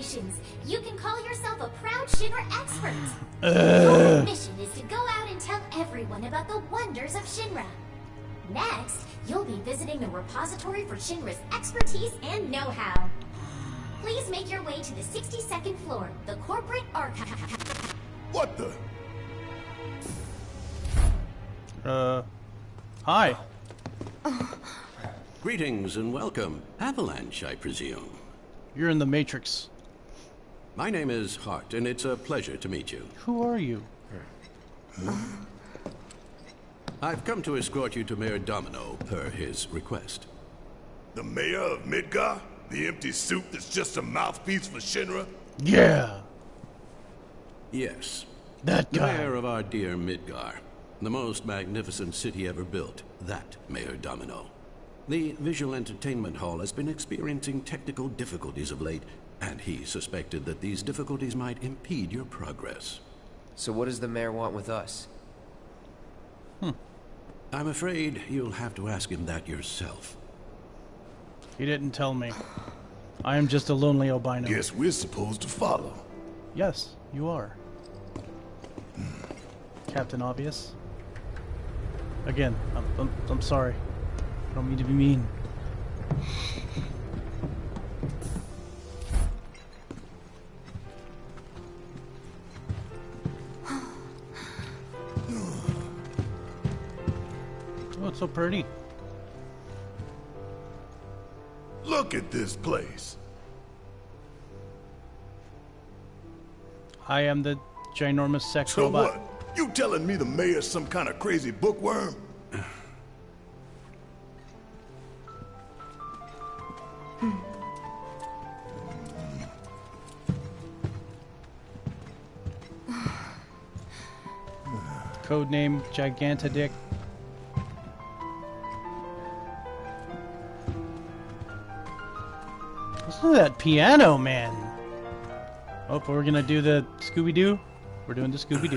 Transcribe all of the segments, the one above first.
Congratulations! You can call yourself a proud Shinra expert. Your mission is to go out and tell everyone about the wonders of Shinra. Next, you'll be visiting the repository for Shinra's expertise and know-how. Please make your way to the 62nd floor, the corporate archive. What the? Uh, hi. Greetings and welcome. Avalanche, I presume. You're in the Matrix. My name is Hart, and it's a pleasure to meet you. Who are you? Hmm? I've come to escort you to Mayor Domino, per his request. The mayor of Midgar? The empty suit that's just a mouthpiece for Shinra? Yeah, Yes, that guy. the mayor of our dear Midgar. The most magnificent city ever built. That Mayor Domino. The visual entertainment hall has been experiencing technical difficulties of late, and he suspected that these difficulties might impede your progress. So what does the mayor want with us? Hmm. I'm afraid you'll have to ask him that yourself. He didn't tell me. I am just a lonely albino. Guess we're supposed to follow. Yes, you are. Captain Obvious. Again, I'm, I'm, I'm sorry. I don't mean to be mean. So pretty. Look at this place. I am the ginormous sex So robot. what? You telling me the mayor's some kind of crazy bookworm? Code Codename Gigantadick. Listen to that piano, man. Oh, we're gonna do the Scooby Doo. We're doing the Scooby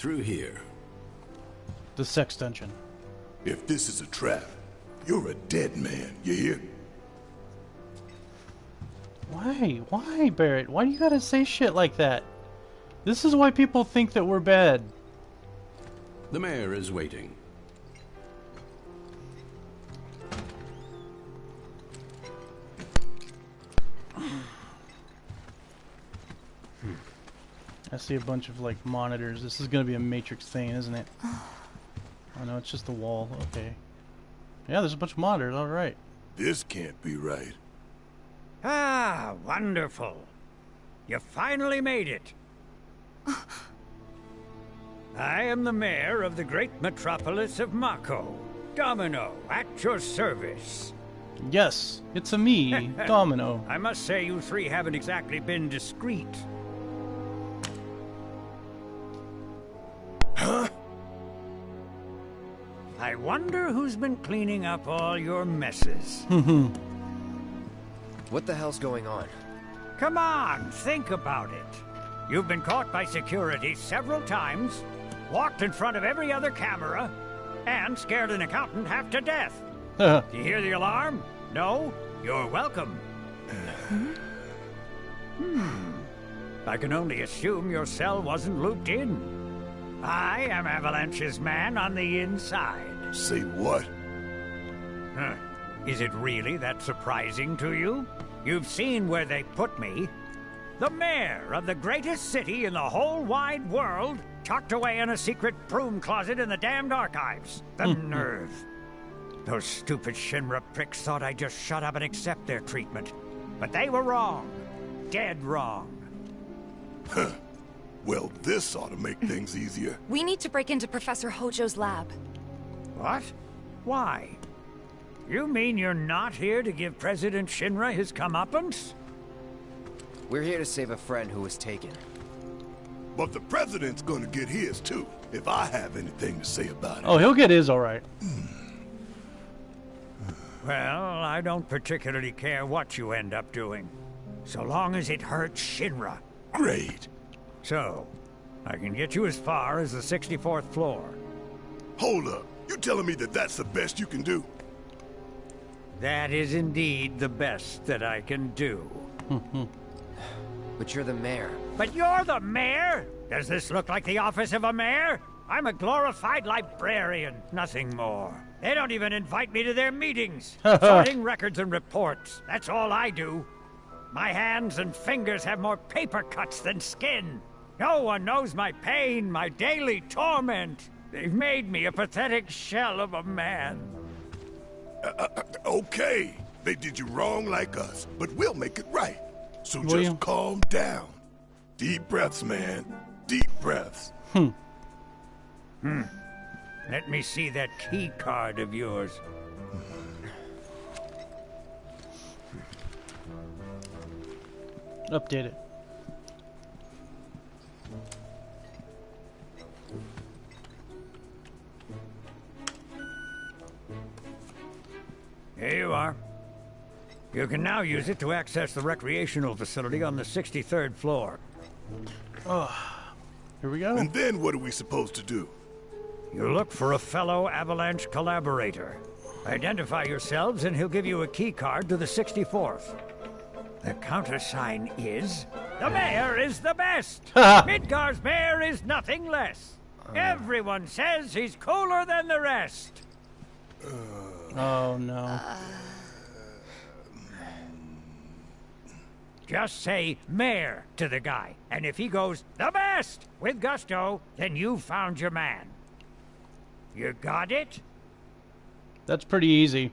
Through here. The sex dungeon. If this is a trap, you're a dead man, you hear? Why? Why, Barret? Why do you gotta say shit like that? This is why people think that we're bad. The mayor is waiting. I see a bunch of like monitors. This is gonna be a matrix thing, isn't it? Oh no, it's just the wall. Okay. Yeah, there's a bunch of monitors. All right. This can't be right. Ah, wonderful. You finally made it. I am the mayor of the great metropolis of Mako. Domino, at your service. Yes, it's a me, Domino. I must say, you three haven't exactly been discreet. Wonder who's been cleaning up all your messes. What the hell's going on? Come on, think about it. You've been caught by security several times, walked in front of every other camera, and scared an accountant half to death. Do you hear the alarm? No? You're welcome. hmm. I can only assume your cell wasn't looped in. I am Avalanche's man on the inside. Say what? Huh. Is it really that surprising to you? You've seen where they put me. The mayor of the greatest city in the whole wide world, tucked away in a secret broom closet in the damned archives. The hmm. nerve. Those stupid Shinra pricks thought I'd just shut up and accept their treatment. But they were wrong. Dead wrong. Huh. Well, this ought to make things easier. We need to break into Professor Hojo's lab. What? Why? You mean you're not here to give President Shinra his comeuppance? We're here to save a friend who was taken. But the president's gonna get his too, if I have anything to say about it. Oh, he'll get his all right. Hmm. Well, I don't particularly care what you end up doing, so long as it hurts Shinra. Great. So, I can get you as far as the 64th floor. Hold up. You telling me that that's the best you can do? That is indeed the best that I can do. But you're the mayor. But you're the mayor? Does this look like the office of a mayor? I'm a glorified librarian, nothing more. They don't even invite me to their meetings. Sorting records and reports. That's all I do. My hands and fingers have more paper cuts than skin. No one knows my pain, my daily torment. They've made me a pathetic shell of a man. Okay. They did you wrong like us, but we'll make it right. So William? just calm down. Deep breaths, man. Deep breaths. Hmm. Hmm. Let me see that key card of yours. Update it. Here you are. You can now use it to access the recreational facility on the 63rd floor. Oh, Here we go. And then what are we supposed to do? You look for a fellow Avalanche collaborator. Identify yourselves and he'll give you a key card to the 64th. The countersign is The mayor is the best! Midgar's mayor is nothing less. Oh, Everyone says he's cooler than the rest. Uh, Oh no. Just say mayor to the guy, and if he goes the best with gusto, then you've found your man. You got it? That's pretty easy.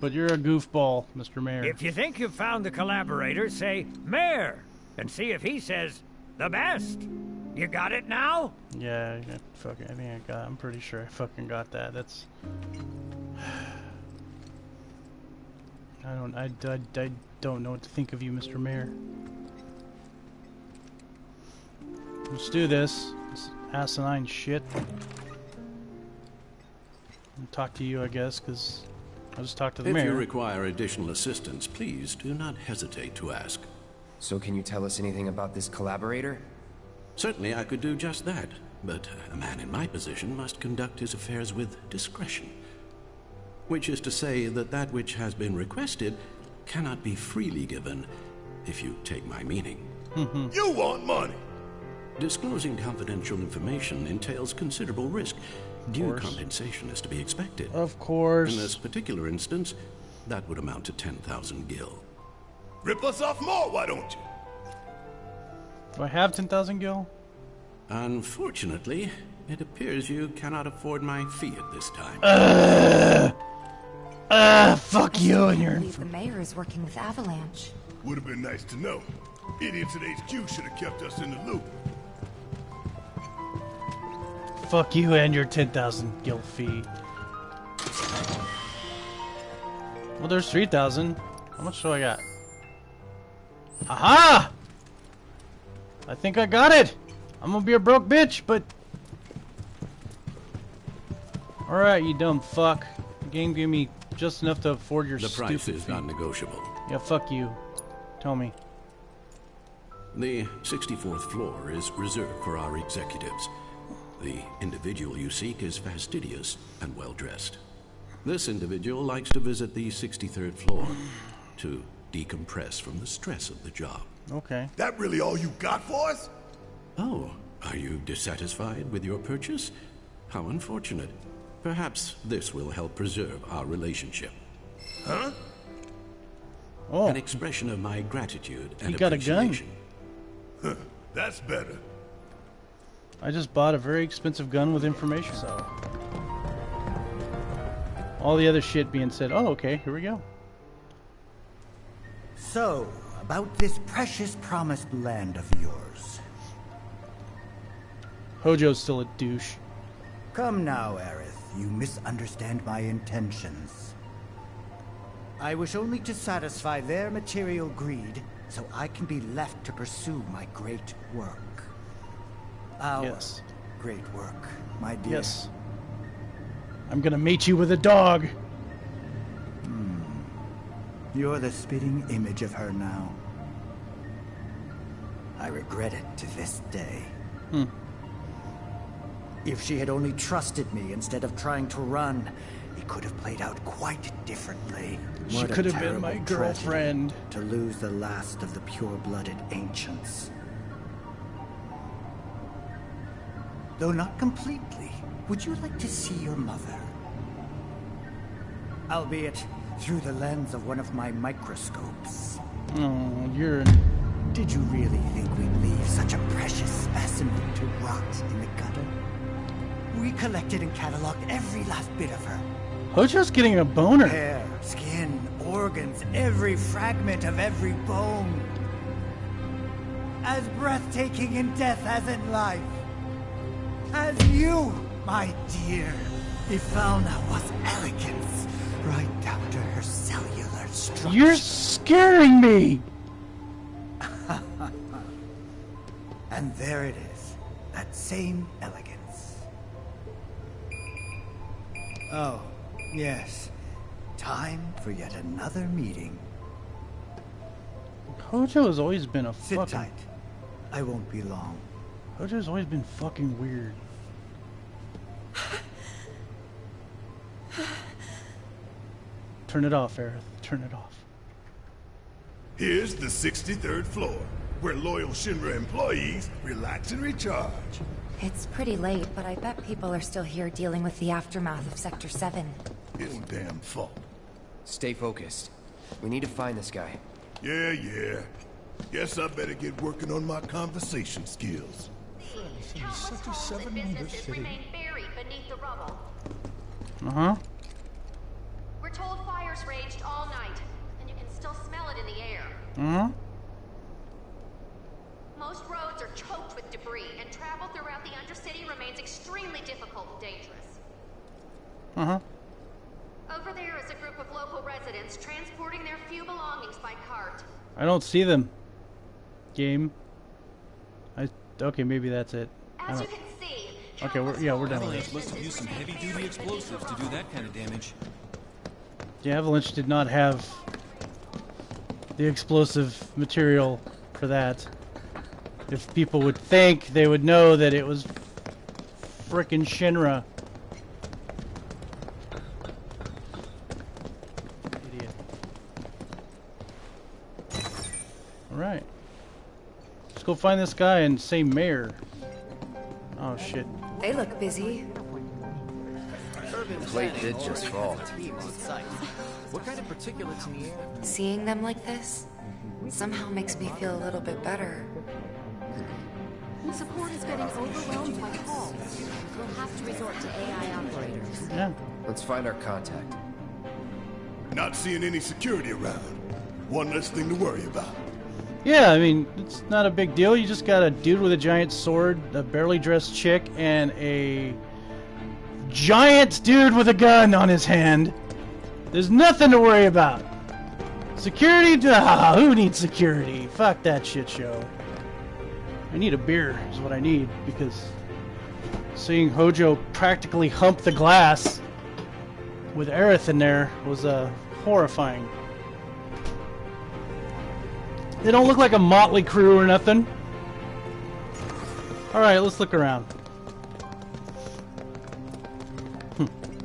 But you're a goofball, Mr. Mayor. If you think you've found the collaborator, say mayor, and see if he says the best. You got it now? Yeah, I fucking. I think I got. I'm pretty sure I fucking got that. That's. I don't. I, I, I don't know what to think of you, Mr. Mayor. Let's do this. This asinine shit. I'll talk to you, I guess, because I'll just talk to the mayor. If you require additional assistance, please do not hesitate to ask. So can you tell us anything about this collaborator? Certainly I could do just that, but a man in my position must conduct his affairs with discretion. Which is to say that that which has been requested cannot be freely given, if you take my meaning. Mm-hmm. You want money. Disclosing confidential information entails considerable risk. Due compensation is to be expected. of course. In this particular instance, that would amount to 10,000 gil. Rip us off more, why don't you? Do I have 10,000 gil? Unfortunately, it appears you cannot afford my fee at this time. Ah, fuck you and your. believe the mayor is working with Avalanche. Would have been nice to know. Idiots at HQ should have kept us in the loop. Fuck you and your 10,000 gil fee. Well, there's 3,000. How much do I got? Aha! I think I got it! I'm gonna be a broke bitch, but... Alright, you dumb fuck. The game gave me just enough to afford your The price is fee. non-negotiable. Yeah, fuck you. Tell me. The 64th floor is reserved for our executives. The individual you seek is fastidious and well-dressed. This individual likes to visit the 63rd floor to decompress from the stress of the job. Okay. That really all you got for us? Oh, are you dissatisfied with your purchase? How unfortunate. Perhaps this will help preserve our relationship. Huh? Oh, An expression of my gratitude and He got a gun. appreciation. That's better. I just bought a very expensive gun with information, so... All the other shit being said, oh, okay, here we go. So, about this precious promised land of yours. Hojo's still a douche. Come now, Aerith. you misunderstand my intentions. I wish only to satisfy their material greed so I can be left to pursue my great work. Our Yes. great work, my dear. Yes. I'm gonna mate you with a dog. You're the spitting image of her now. I regret it to this day. Hmm. If she had only trusted me instead of trying to run, it could have played out quite differently. She What a could have been my girlfriend. To lose the last of the pure-blooded ancients. Though not completely, would you like to see your mother? Albeit through the lens of one of my microscopes. Oh, you're. Did you really think we'd leave such a precious specimen to rot in the gutter? We collected and cataloged every last bit of her. Hojo's getting a boner. Hair, skin, organs, every fragment of every bone. As breathtaking in death as in life. As you, my dear. Ifalna was elegance, right down to her cellular structure. You're scaring me. And there it is. That same elegance. Oh, yes. Time for yet another meeting. Hojo has always been a Sit fucking. tight. I won't be long. Hojo's always been fucking weird. Turn it off, Aerith. Turn it off. Here's the 63rd floor, where loyal Shinra employees relax and recharge. It's pretty late, but I bet people are still here dealing with the aftermath of Sector 7. His damn fault. Stay focused. We need to find this guy. Yeah, yeah. Guess I better get working on my conversation skills. Countless homes and businesses remain buried beneath the rubble. Uh huh. We're told fires raged all night, and you can still smell it in the air. Uh huh. Most roads are choked with debris, and travel throughout the Undercity remains extremely difficult and dangerous. Uh huh. Over there is a group of local residents transporting their few belongings by cart. I don't see them. Game. I. Okay, maybe that's it. As you can see, Okay, we're yeah we're done with this. must have used some heavy-duty explosives to do that kind of damage. The Avalanche did not have the explosive material for that. If people would think, they would know that it was frickin' Shinra. Idiot. Alright. Let's go find this guy and say mayor. Oh shit. They look busy. Plate did just fall. What kind of particulates in the air? Seeing them like this somehow makes me feel a little bit better. Support is getting overwhelmed by calls. We'll have to resort to AI operators. Yeah. Let's find our contact. Not seeing any security around. One less thing to worry about. Yeah, I mean, it's not a big deal. You just got a dude with a giant sword, a barely dressed chick, and a giant dude with a gun on his hand. There's nothing to worry about. Security? Ah, who needs security? Fuck that shit show. I need a beer, is what I need, because seeing Hojo practically hump the glass with Aerith in there was uh, horrifying. They don't look like a motley crew or nothing. Alright, let's look around.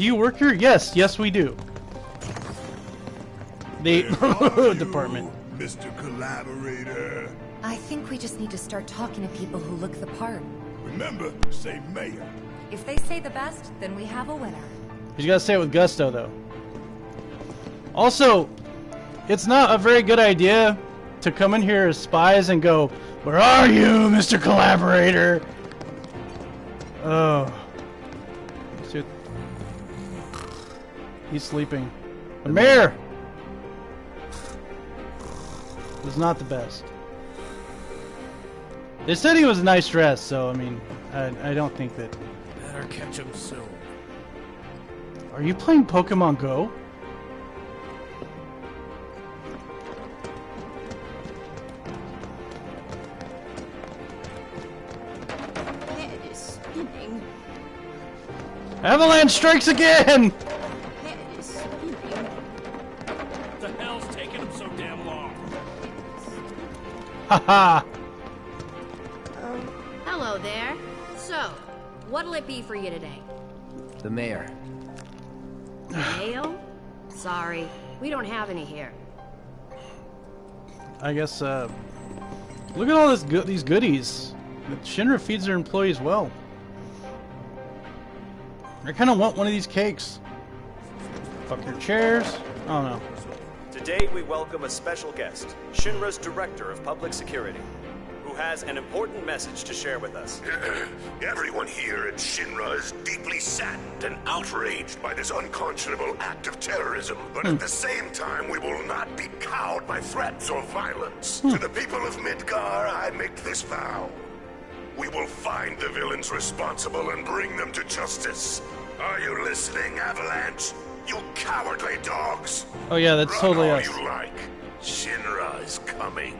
Do you work here? Yes, yes we do. The department. you, Mr. Collaborator. I think we just need to start talking to people who look the part. Remember, say mayor. If they say the best, then we have a winner. You gotta say it with gusto, though. Also, it's not a very good idea to come in here as spies and go, Where are you, Mr. Collaborator? Oh. He's sleeping. The mayor! Was not the best. They said he was a nice dress, so I mean, I, I don't think that. Better catch him soon. Are you playing Pokemon Go? Head is spinning. Avalanche strikes again! Haha! Hello there. So, what'll it be for you today? The mayor. Mail? Sorry, we don't have any here. I guess, uh... Look at all this go these goodies. Shinra feeds their employees well. I kind of want one of these cakes. Fuck your chairs. I don't know. Today we welcome a special guest, Shinra's Director of Public Security, who has an important message to share with us. Everyone here at Shinra is deeply saddened and outraged by this unconscionable act of terrorism. But at hmm. the same time, we will not be cowed by threats or violence. Hmm. To the people of Midgar, I make this vow. We will find the villains responsible and bring them to justice. Are you listening, Avalanche? You cowardly dogs! Oh yeah, that's Run totally all us. you like. Shinra is coming.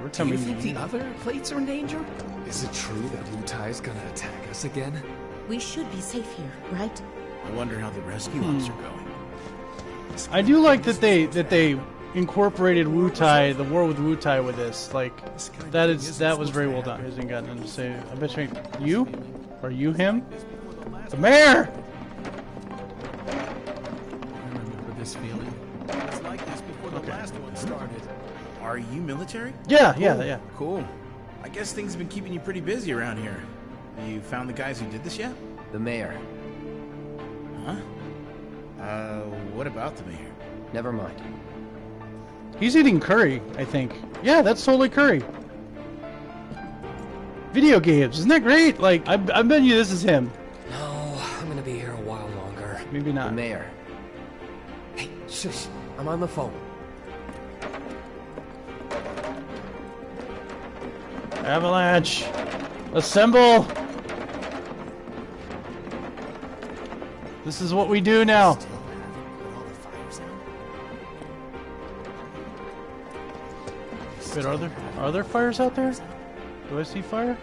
We're Do you think the other plates are in danger? Is it true that Wutai is gonna attack us again? We should be safe here, right? I wonder how the rescue Hmm. ops are going. I do like that they that they incorporated Wutai, the war with Wutai, with this. Like that is that was very well done. He hasn't gotten to say. I bet you. You? Are you him? The mayor. Are you military? Yeah, Cool, yeah, yeah. Cool. I guess things have been keeping you pretty busy around here. You found the guys who did this yet? The mayor. Huh? Uh, what about the mayor? Never mind. He's eating curry. I think. Yeah, that's totally curry. Video games, isn't that great? Like I, I bet you this is him. No, I'm gonna be here a while longer. Maybe not. The mayor. Hey, shush. I'm on the phone. Avalanche, assemble. This is what we do now. Wait, are there are there fires out there? Do I see fire?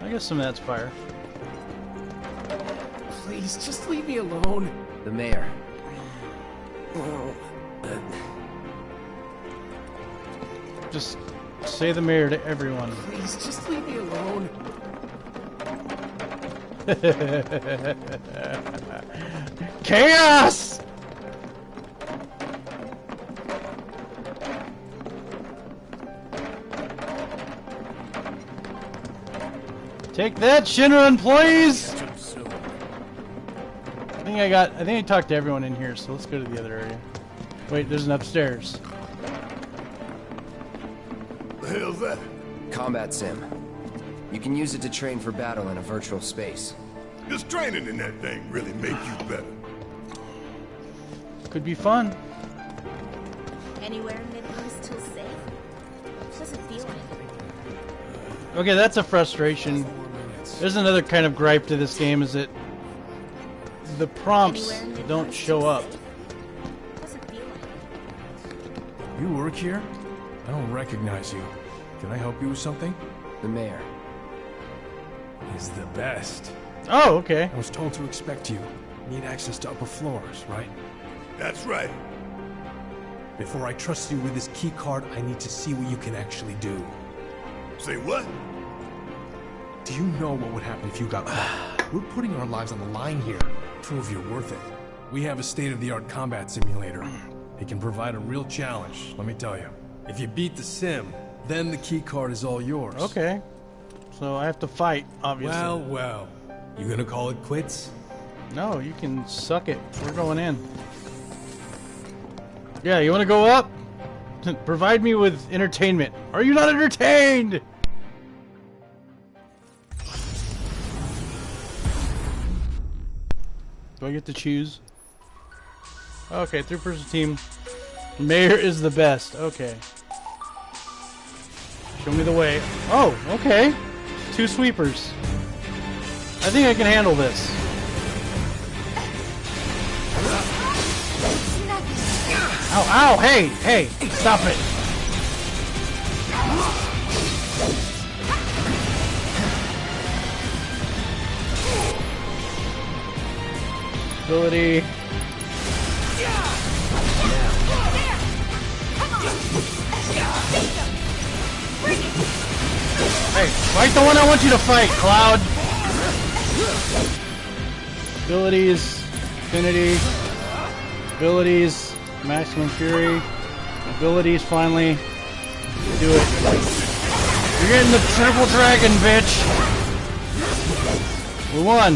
I guess some of that's fire. Please, just leave me alone. The mayor. Oh. Just say the mayor to everyone. Please, just leave me alone. Chaos! Take that, Shinra employees! I think I got. I think I talked to everyone in here, so let's go to the other area. Wait, there's an upstairs. The hell's that? Combat sim. You can use it to train for battle in a virtual space. Does training in that thing really make you better? Could be fun. Anywhere in still safe? Doesn't feel it. Okay, that's a frustration. There's another kind of gripe to this game is that the prompts don't show up. Doesn't feel it. You work here? I don't recognize you. Can I help you with something? The mayor. He's the best. Oh, okay. I was told to expect you. Need access to upper floors, right? That's right. Before I trust you with this key card, I need to see what you can actually do. Say what? Do you know what would happen if you got caught? We're putting our lives on the line here. Prove you're worth it. We have a state-of-the-art combat simulator. It can provide a real challenge, let me tell you. If you beat the sim, then the key card is all yours. Okay. So I have to fight, obviously. Well, well. You gonna call it quits? No, you can suck it. We're going in. Yeah, you want to go up? Provide me with entertainment. Are you not entertained? Do I get to choose? Okay, three-person team. Mayor is the best. Okay. Show me the way. Oh, okay. Two sweepers. I think I can handle this. Ow, ow, hey, hey, stop it. Ability. Yeah. Come on. Hey, fight the one I want you to fight, Cloud! Abilities, Infinity, abilities, Maximum Fury, abilities, finally, do it. You're getting the Triple Dragon, bitch! We won!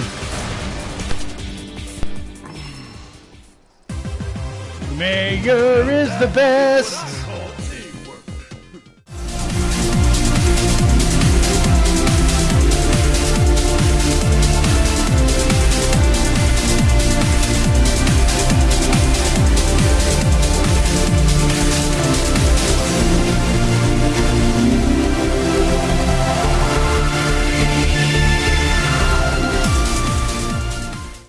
Mayor is the best!